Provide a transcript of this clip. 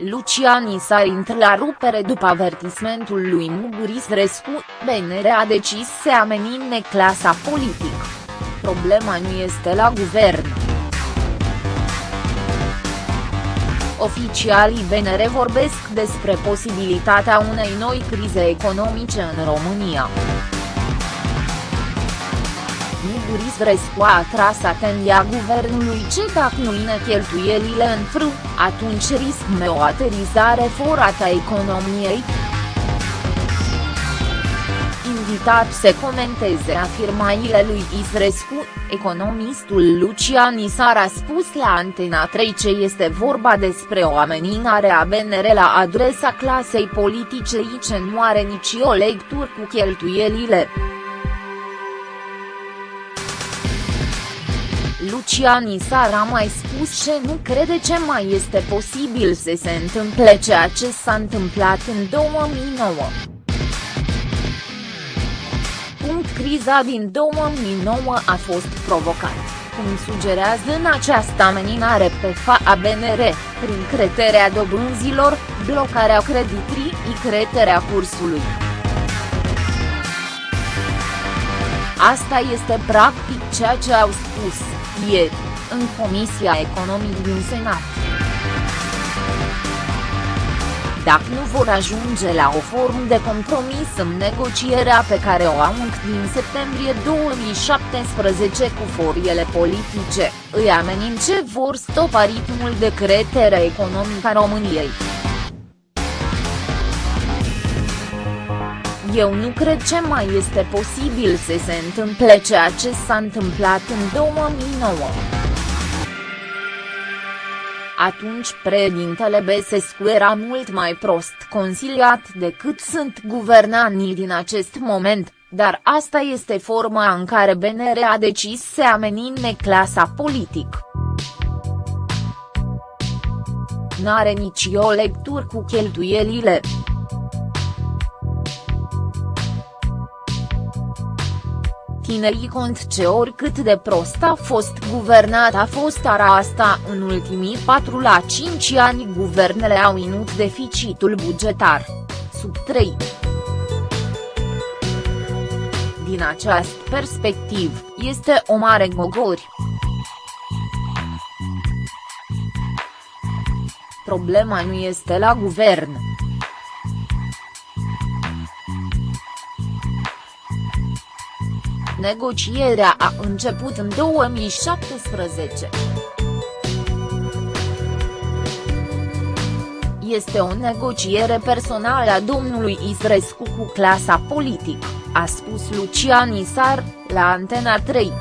Lucian Isar intră la rupere după avertismentul lui Muguris Rescu, BNR a decis să amenințe clasa politică. Problema nu este la guvern. Oficialii BNR vorbesc despre posibilitatea unei noi crize economice în România. Muguris Vrescu a atras atenția guvernului ce dacă nu line cheltuielile în fru, atunci riscăm o aterizare forată a economiei. Invitat să comenteze afirmațiile lui Isrescu, economistul Lucian Isar a spus la Antena 3 ce este vorba despre o ameninare a BNR la adresa clasei politice ce nu are nici o lectură cu cheltuielile. Lucian Isar a mai spus că nu crede ce mai este posibil să se întâmple ceea ce s-a întâmplat în 2009. Punct criza din 2009 a fost provocat, cum sugerează în această ameninare pe FA BNR, prin creterea dobânzilor, blocarea creditrii și creterea cursului. Asta este practic ceea ce au spus, ieri, în Comisia Economică din Senat. Dacă nu vor ajunge la o formă de compromis în negocierea pe care o au încă din septembrie 2017 cu foriele politice, îi amenin ce vor stopa ritmul de cretere economică a României. Eu nu cred ce mai este posibil să se întâmple ceea ce s-a întâmplat în 2009. Atunci președintele Băsescu era mult mai prost consiliat decât sunt guvernanii din acest moment, dar asta este forma în care BNR a decis să amenințe clasa politică. N-are nici o lectură cu cheltuielile. Tinerii cont ce oricât de prost a fost guvernat a fost ara asta în ultimii 4 la 5 ani guvernele au inut deficitul bugetar, sub 3. Din această perspectiv, este o mare gogori. Problema nu este la guvern. Negocierea a început în 2017. Este o negociere personală a domnului Isrescu cu clasa politică, a spus Lucian Isar, la Antena 3.